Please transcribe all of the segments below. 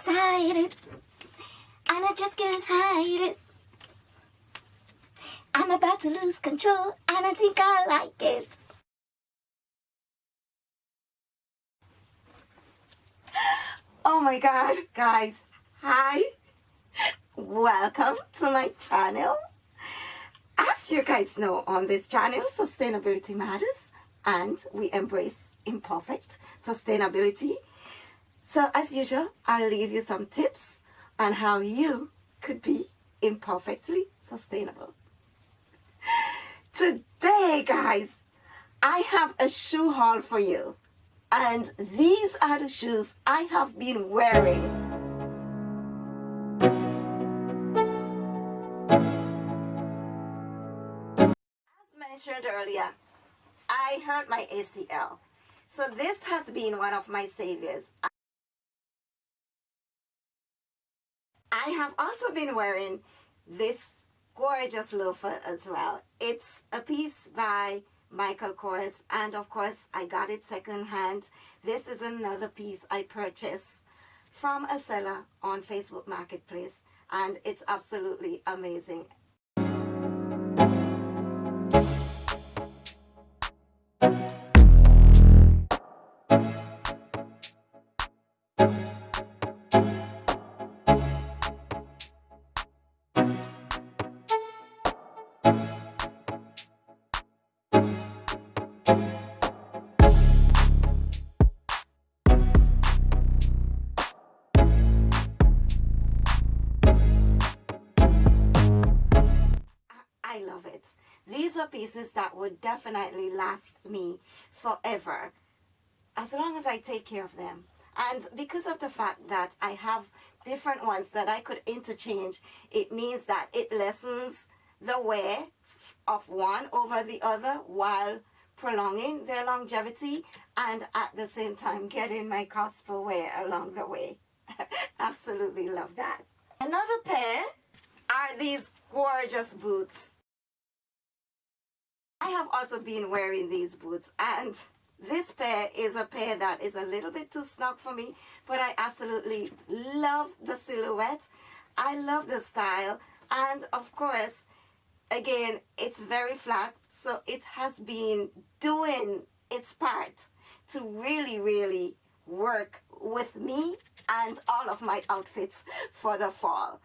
excited and I just can't hide it. I'm about to lose control and I think I like it. Oh my god, guys. Hi. Welcome to my channel. As you guys know, on this channel, sustainability matters and we embrace imperfect sustainability. So as usual, I'll leave you some tips on how you could be imperfectly sustainable. Today, guys, I have a shoe haul for you. And these are the shoes I have been wearing. As mentioned earlier, I hurt my ACL. So this has been one of my saviors. Have also been wearing this gorgeous loafer as well. It's a piece by Michael Kors and of course I got it secondhand. This is another piece I purchased from a seller on Facebook Marketplace and it's absolutely amazing. Pieces that would definitely last me forever as long as I take care of them. And because of the fact that I have different ones that I could interchange, it means that it lessens the wear of one over the other while prolonging their longevity and at the same time getting my cost per wear along the way. Absolutely love that. Another pair are these gorgeous boots. I have also been wearing these boots and this pair is a pair that is a little bit too snug for me but I absolutely love the silhouette. I love the style and of course again it's very flat so it has been doing its part to really really work with me and all of my outfits for the fall.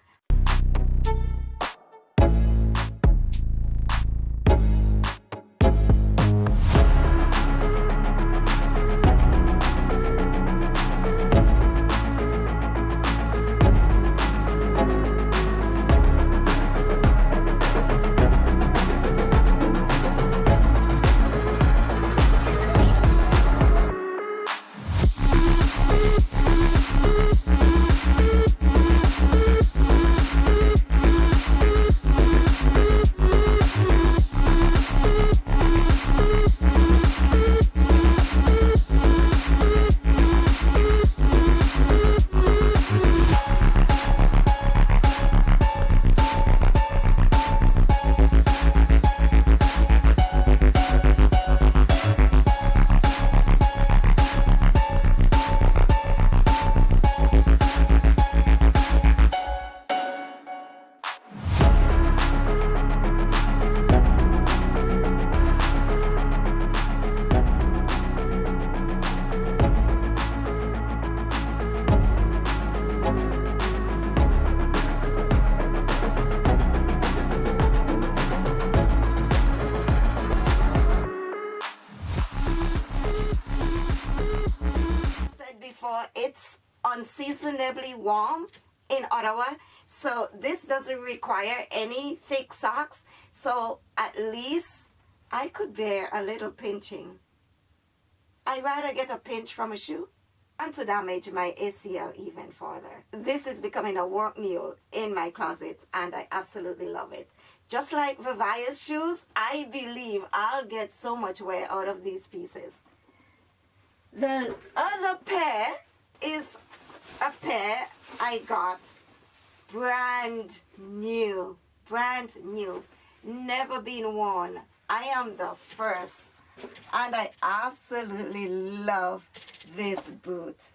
Unseasonably warm in Ottawa so this doesn't require any thick socks so at least I could bear a little pinching I'd rather get a pinch from a shoe and to damage my ACL even further. This is becoming a work mule in my closet and I absolutely love it. Just like Vivaia's shoes, I believe I'll get so much wear out of these pieces. The other pair is a pair I got brand new, brand new, never been worn. I am the first and I absolutely love this boot.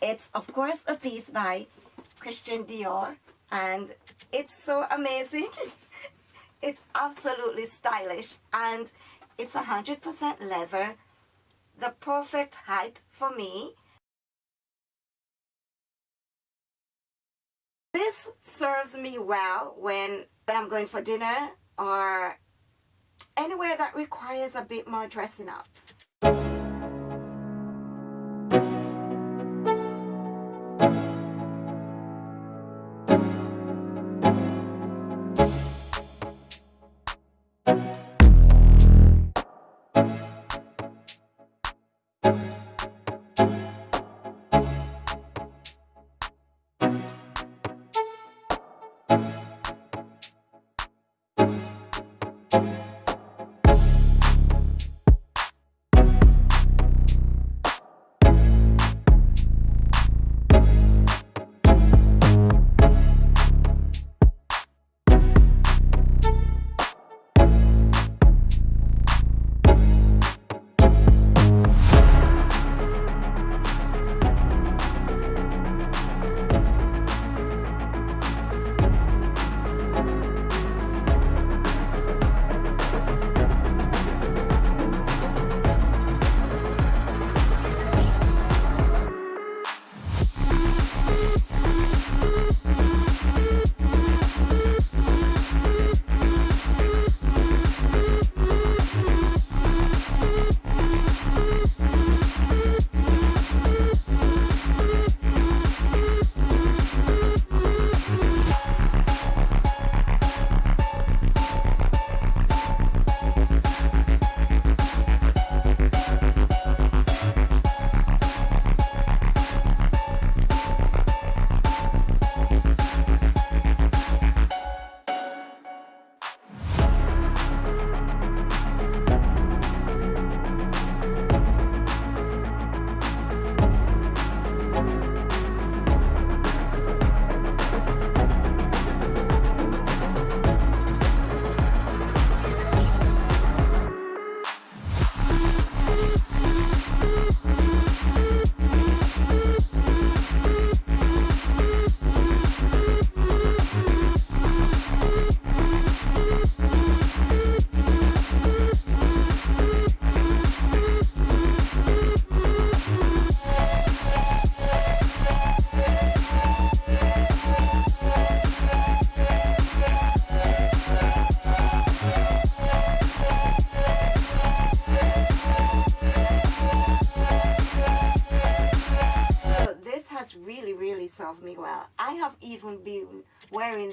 It's, of course, a piece by Christian Dior, and it's so amazing. it's absolutely stylish, and it's 100% leather, the perfect height for me. This serves me well when, when I'm going for dinner or anywhere that requires a bit more dressing up.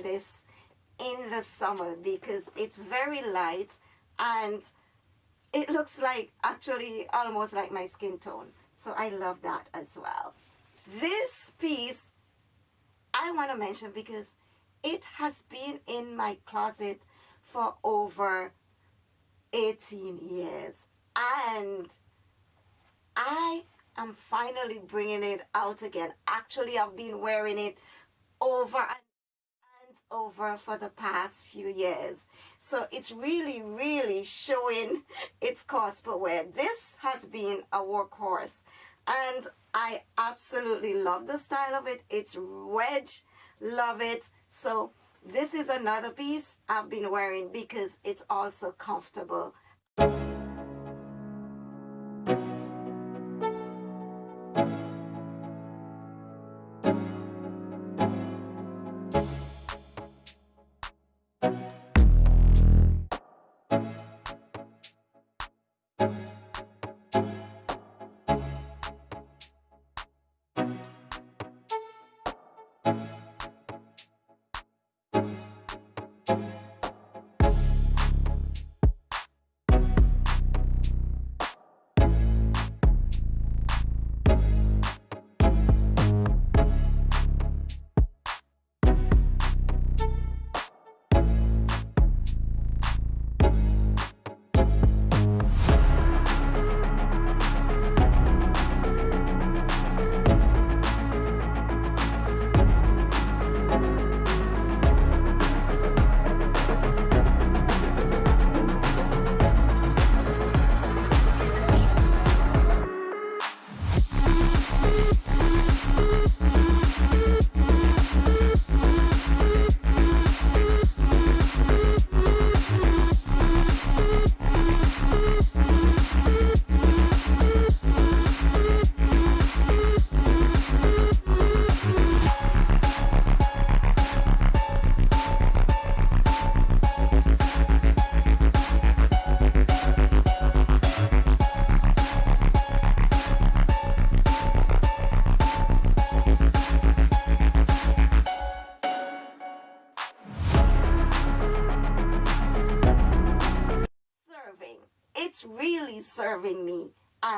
This in the summer because it's very light and it looks like actually almost like my skin tone so I love that as well this piece I want to mention because it has been in my closet for over 18 years and I I'm finally bringing it out again. Actually, I've been wearing it over and over for the past few years. So it's really, really showing its cost per wear. This has been a workhorse and I absolutely love the style of it. It's wedge, love it. So this is another piece I've been wearing because it's also comfortable.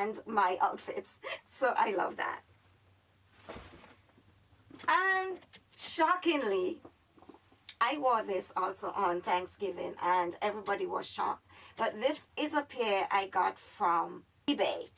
And my outfits. So I love that. And shockingly, I wore this also on Thanksgiving and everybody was shocked. But this is a pair I got from eBay.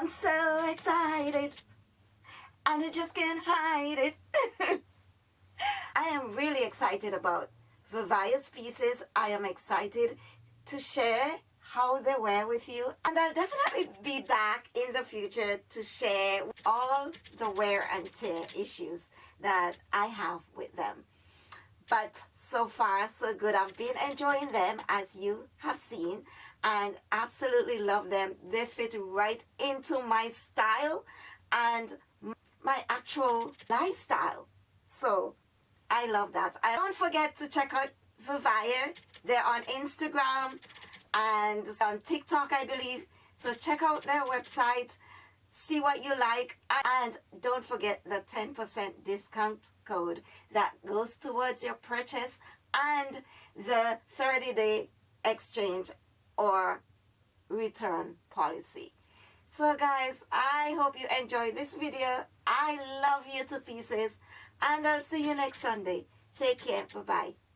I'm so excited and I just can't hide it. I am really excited about Vivaia's pieces. I am excited to share how they wear with you and I'll definitely be back in the future to share all the wear and tear issues that I have with them. But so far so good. I've been enjoying them as you have seen and absolutely love them. They fit right into my style and my actual lifestyle. So I love that. I don't forget to check out Vivaia. They're on Instagram and on TikTok, I believe. So check out their website, see what you like, and don't forget the 10% discount code that goes towards your purchase and the 30-day exchange or return policy. So guys, I hope you enjoyed this video. I love you to pieces and I'll see you next Sunday. Take care. Bye-bye.